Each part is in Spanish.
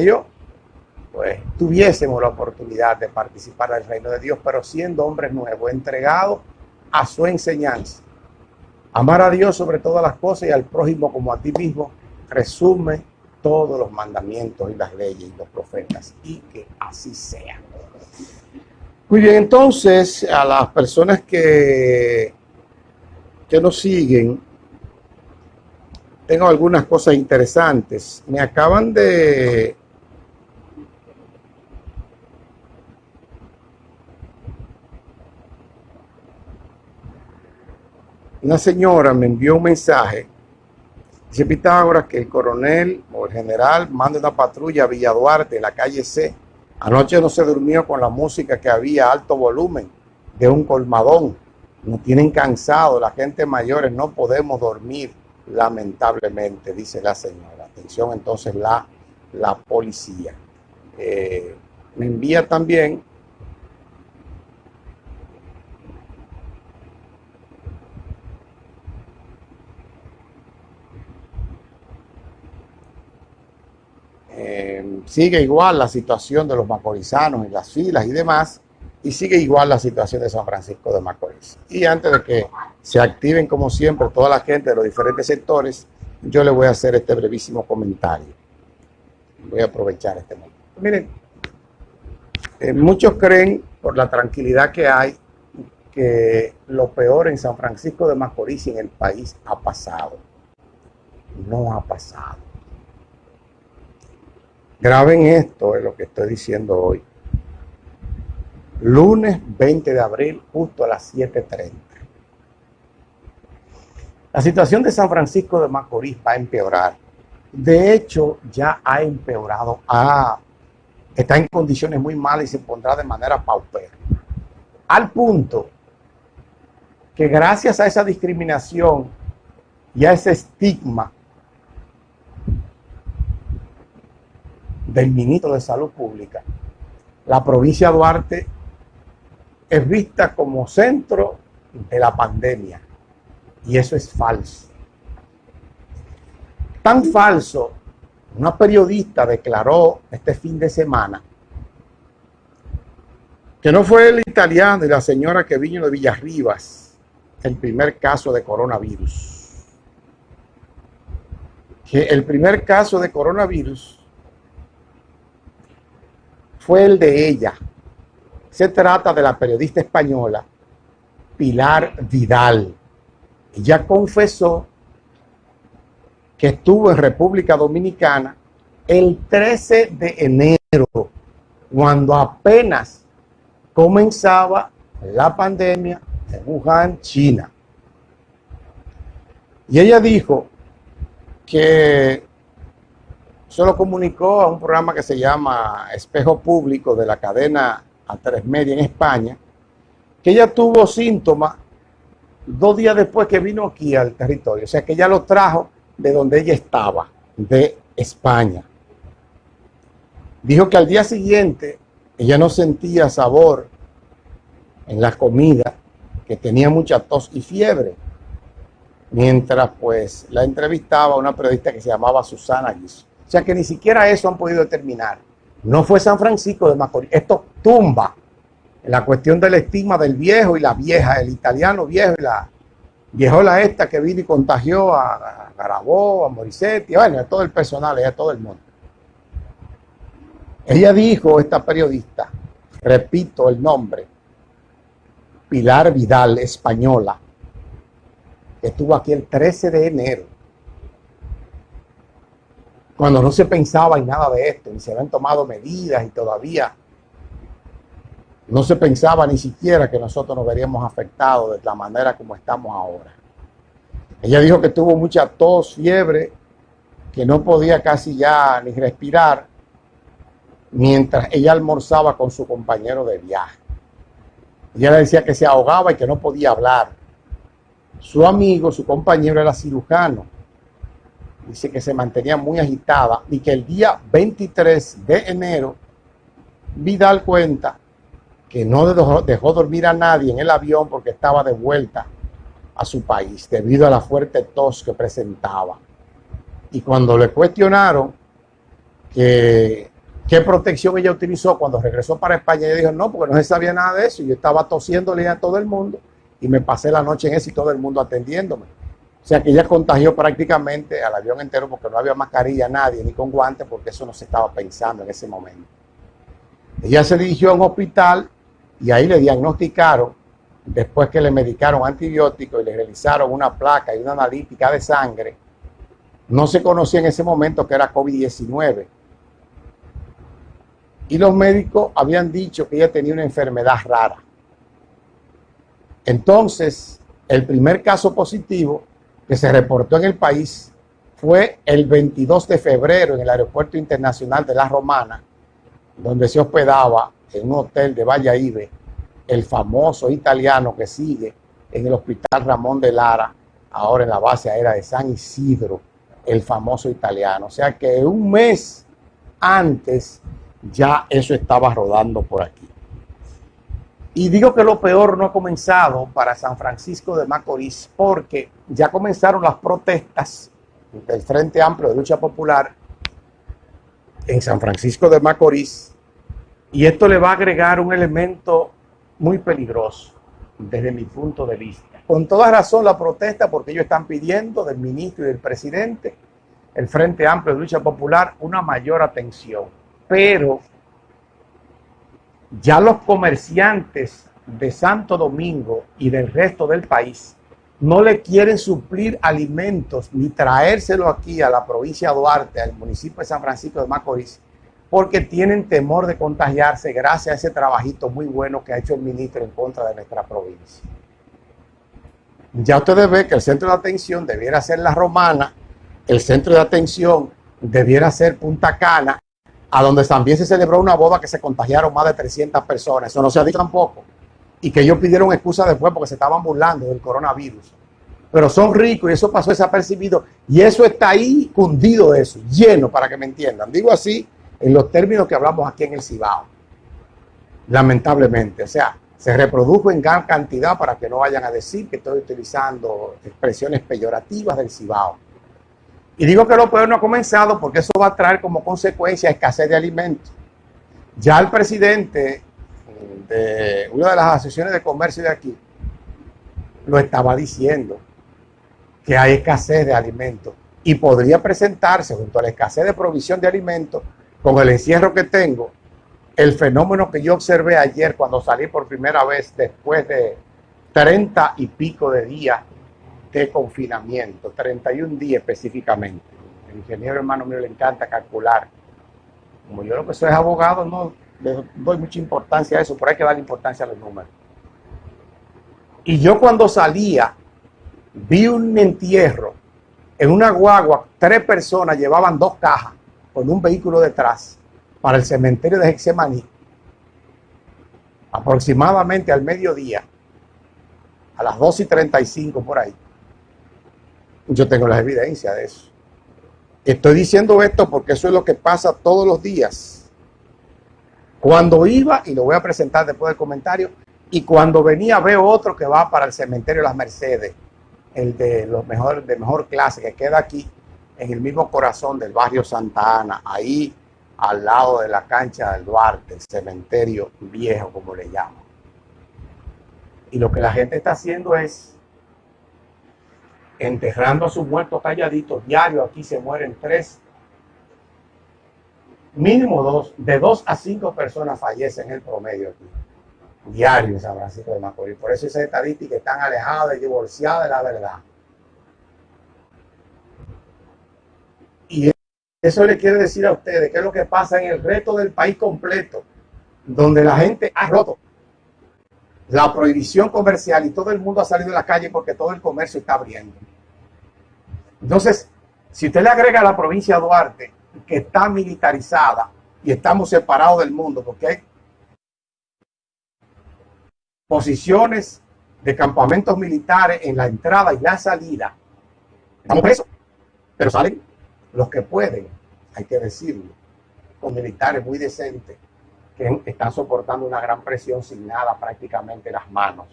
yo pues tuviésemos la oportunidad de participar del reino de Dios, pero siendo hombres nuevos, entregados a su enseñanza. Amar a Dios sobre todas las cosas y al prójimo como a ti mismo, resume todos los mandamientos y las leyes y los profetas, y que así sea. Muy bien, entonces a las personas que, que nos siguen, tengo algunas cosas interesantes. Me acaban de una señora me envió un mensaje. Dice Pitágoras que el coronel o el general manda una patrulla a Villa Duarte, en la calle C. Anoche no se durmió con la música que había alto volumen de un colmadón. Nos tienen cansado, la gente mayores no podemos dormir, lamentablemente, dice la señora. Atención entonces la, la policía. Eh, me envía también sigue igual la situación de los macorizanos en las filas y demás, y sigue igual la situación de San Francisco de Macorís. Y antes de que se activen, como siempre, toda la gente de los diferentes sectores, yo le voy a hacer este brevísimo comentario. Voy a aprovechar este momento. Miren, eh, muchos creen, por la tranquilidad que hay, que lo peor en San Francisco de Macorís y en el país ha pasado. No ha pasado Graben esto, es lo que estoy diciendo hoy. Lunes 20 de abril, justo a las 7.30. La situación de San Francisco de Macorís va a empeorar. De hecho, ya ha empeorado. Ah, está en condiciones muy malas y se pondrá de manera paupera. Al punto que gracias a esa discriminación y a ese estigma del ministro de Salud Pública, la provincia de Duarte es vista como centro de la pandemia. Y eso es falso. Tan falso, una periodista declaró este fin de semana que no fue el italiano y la señora que vino de Villarribas el primer caso de coronavirus. Que el primer caso de coronavirus fue el de ella. Se trata de la periodista española Pilar Vidal. Ella confesó que estuvo en República Dominicana el 13 de enero, cuando apenas comenzaba la pandemia en Wuhan, China. Y ella dijo que se lo comunicó a un programa que se llama Espejo Público de la cadena A3 Media en España, que ella tuvo síntomas dos días después que vino aquí al territorio. O sea que ella lo trajo de donde ella estaba, de España. Dijo que al día siguiente ella no sentía sabor en la comida, que tenía mucha tos y fiebre. Mientras pues la entrevistaba una periodista que se llamaba Susana Guiso. Sea que ni siquiera eso han podido determinar. No fue San Francisco de Macorís. Esto tumba la cuestión del estigma del viejo y la vieja, el italiano viejo y la viejola esta que vino y contagió a, Garabó, a Morisetti, bueno, a todo el personal, a todo el mundo. Ella dijo, esta periodista, repito el nombre, Pilar Vidal, española, que estuvo aquí el 13 de enero cuando no se pensaba en nada de esto, y se habían tomado medidas y todavía no se pensaba ni siquiera que nosotros nos veríamos afectados de la manera como estamos ahora. Ella dijo que tuvo mucha tos, fiebre, que no podía casi ya ni respirar mientras ella almorzaba con su compañero de viaje. Ella le decía que se ahogaba y que no podía hablar. Su amigo, su compañero era cirujano dice que se mantenía muy agitada y que el día 23 de enero Vidal cuenta que no dejó, dormir a nadie en el avión porque estaba de vuelta a su país debido a la fuerte tos que presentaba. Y cuando le cuestionaron qué protección ella utilizó cuando regresó para España. Ella dijo, no, porque no se sabía nada de eso. Yo estaba tosiéndole a todo el mundo y me pasé la noche en eso y todo el mundo atendiéndome. O sea que ella contagió prácticamente al avión entero porque no había mascarilla, nadie, ni con guantes, porque eso no se estaba pensando en ese momento. Ella se dirigió a un hospital y ahí le diagnosticaron, después que le medicaron antibióticos y le realizaron una placa y una analítica de sangre, no se conocía en ese momento que era COVID-19 y los médicos habían dicho que ella tenía una enfermedad rara. Entonces, el primer caso positivo que se reportó en el país fue el 22 de febrero en el Aeropuerto Internacional de La Romana, donde se hospedaba en un hotel de Valladolid el famoso italiano que sigue en el Hospital Ramón de Lara, ahora en la base aérea de San Isidro, el famoso italiano. O sea que un mes antes ya eso estaba rodando por aquí. Y digo que lo peor no ha comenzado para San Francisco de Macorís porque ya comenzaron las protestas del Frente Amplio de Lucha Popular en San Francisco de Macorís y esto le va a agregar un elemento muy peligroso desde mi punto de vista. Con toda razón la protesta porque ellos están pidiendo del ministro y del presidente, el Frente Amplio de Lucha Popular, una mayor atención pero ya los comerciantes de Santo Domingo y del resto del país no le quieren suplir alimentos ni traérselo aquí a la provincia de Duarte, al municipio de San Francisco de Macorís, porque tienen temor de contagiarse gracias a ese trabajito muy bueno que ha hecho el ministro en contra de nuestra provincia. Ya ustedes ven que el centro de atención debiera ser La Romana, el centro de atención debiera ser Punta Cana a donde también se celebró una boda que se contagiaron más de 300 personas. Eso no se ha dicho tampoco. Y que ellos pidieron excusa después porque se estaban burlando del coronavirus. Pero son ricos y eso pasó desapercibido. Y eso está ahí cundido eso, lleno para que me entiendan. Digo así en los términos que hablamos aquí en el Cibao. Lamentablemente. O sea, se reprodujo en gran cantidad para que no vayan a decir que estoy utilizando expresiones peyorativas del Cibao. Y digo que lo peor no ha comenzado porque eso va a traer como consecuencia escasez de alimentos. Ya el presidente de una de las asociaciones de comercio de aquí lo estaba diciendo, que hay escasez de alimentos y podría presentarse junto a la escasez de provisión de alimentos con el encierro que tengo, el fenómeno que yo observé ayer cuando salí por primera vez después de treinta y pico de días de confinamiento, 31 días específicamente. El ingeniero hermano mío le encanta calcular. Como yo lo que soy abogado, no le doy mucha importancia a eso, pero hay que darle importancia a los números. Y yo cuando salía, vi un entierro en una guagua, tres personas llevaban dos cajas con un vehículo detrás para el cementerio de Hexemaní, aproximadamente al mediodía, a las 2 y 35 por ahí. Yo tengo las evidencias de eso. Estoy diciendo esto porque eso es lo que pasa todos los días. Cuando iba, y lo voy a presentar después del comentario, y cuando venía veo otro que va para el cementerio de las Mercedes, el de los mejor, de mejor clase, que queda aquí en el mismo corazón del barrio Santa Ana, ahí al lado de la cancha del Duarte, el cementerio viejo, como le llamo. Y lo que la gente está haciendo es enterrando a sus muertos calladitos. Diario aquí se mueren tres, mínimo dos, de dos a cinco personas fallecen en el promedio aquí. Diario en San Francisco de Macorís. Por eso esas estadísticas están alejadas y divorciadas de la verdad. Y eso le quiere decir a ustedes qué es lo que pasa en el resto del país completo, donde la gente ha roto la prohibición comercial y todo el mundo ha salido de la calle porque todo el comercio está abriendo. Entonces, si usted le agrega a la provincia de Duarte, que está militarizada y estamos separados del mundo, porque hay posiciones de campamentos militares en la entrada y la salida, estamos presos, pero salen los que pueden, hay que decirlo, con militares muy decentes que están soportando una gran presión sin nada prácticamente en las manos,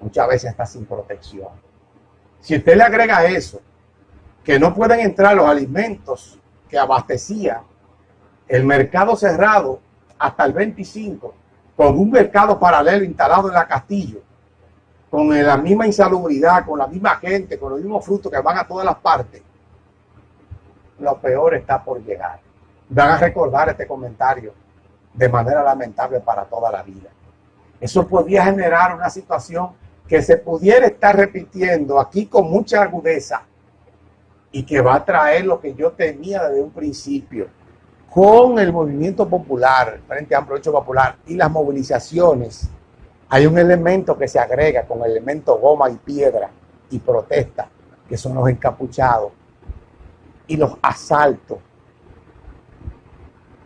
muchas veces hasta sin protección. Si usted le agrega eso, que no pueden entrar los alimentos que abastecían el mercado cerrado hasta el 25, con un mercado paralelo instalado en la Castillo, con la misma insalubridad, con la misma gente, con los mismos frutos que van a todas las partes, lo peor está por llegar. Van a recordar este comentario de manera lamentable para toda la vida. Eso podría generar una situación que se pudiera estar repitiendo aquí con mucha agudeza y que va a traer lo que yo temía desde un principio con el movimiento popular, Frente Amplio Hecho Popular y las movilizaciones, hay un elemento que se agrega con el elemento goma y piedra y protesta, que son los encapuchados y los asaltos,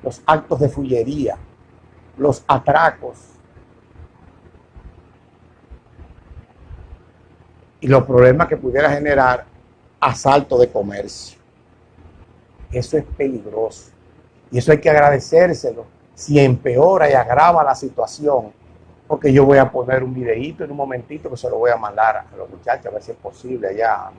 los actos de fullería, los atracos y los problemas que pudiera generar asalto de comercio. Eso es peligroso. Y eso hay que agradecérselo. Si empeora y agrava la situación, porque yo voy a poner un videíto en un momentito que se lo voy a mandar a los muchachos a ver si es posible allá,